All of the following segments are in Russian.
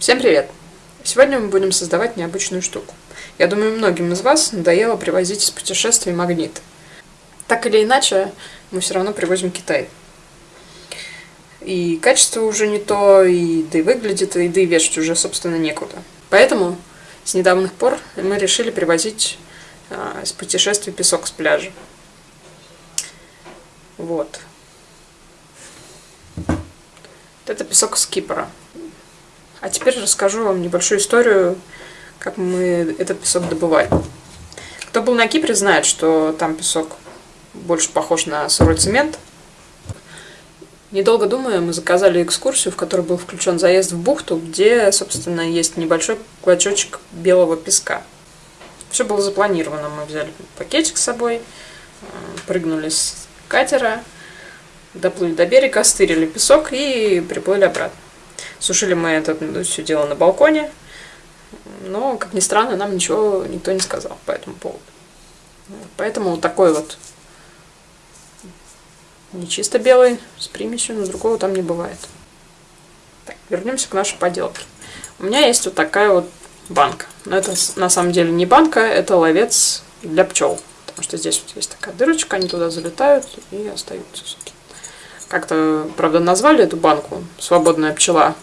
Всем привет! Сегодня мы будем создавать необычную штуку. Я думаю, многим из вас надоело привозить из путешествий магнит. Так или иначе, мы все равно привозим Китай. И качество уже не то, и да и выглядит, и да и вешать уже, собственно, некуда. Поэтому с недавних пор мы решили привозить а, из путешествий песок с пляжа. Вот. Это песок с Кипра. А теперь расскажу вам небольшую историю, как мы этот песок добывали. Кто был на Кипре, знает, что там песок больше похож на сырой цемент. Недолго думая, мы заказали экскурсию, в которой был включен заезд в бухту, где, собственно, есть небольшой клочочек белого песка. Все было запланировано. Мы взяли пакетик с собой, э, прыгнули с катера, доплыли до берега, стырили песок и приплыли обратно. Сушили мы это ну, все дело на балконе, но, как ни странно, нам ничего никто не сказал по этому поводу. Поэтому вот такой вот не чисто белый, с примесью, но другого там не бывает. Так, вернемся к нашей поделке. У меня есть вот такая вот банка. Но это на самом деле не банка, это ловец для пчел. Потому что здесь вот есть такая дырочка, они туда залетают и остаются. Как-то, правда, назвали эту банку «Свободная пчела».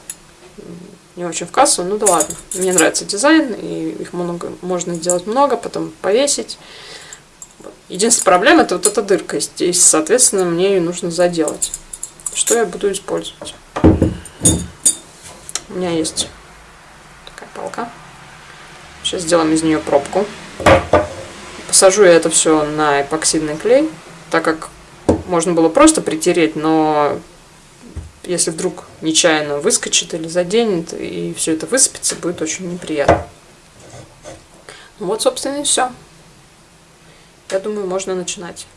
Не очень в кассу, ну да ладно. Мне нравится дизайн, и их много, можно делать много, потом повесить. Единственная проблема это вот эта дырка здесь, соответственно, мне ее нужно заделать. Что я буду использовать? У меня есть такая палка. Сейчас сделаем из нее пробку. Посажу я это все на эпоксидный клей, так как можно было просто притереть, но если вдруг нечаянно выскочит или заденет, и все это высыпется, будет очень неприятно. Ну вот, собственно, и все. Я думаю, можно начинать.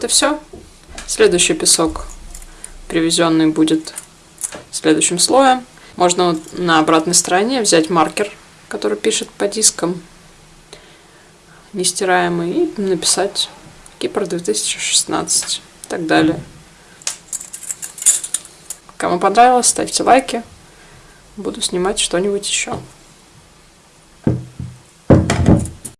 Вот и все. Следующий песок привезенный будет следующим слоем. Можно на обратной стороне взять маркер, который пишет по дискам, нестираемый, и написать Кипр 2016 и так далее. Кому понравилось, ставьте лайки. Буду снимать что-нибудь еще.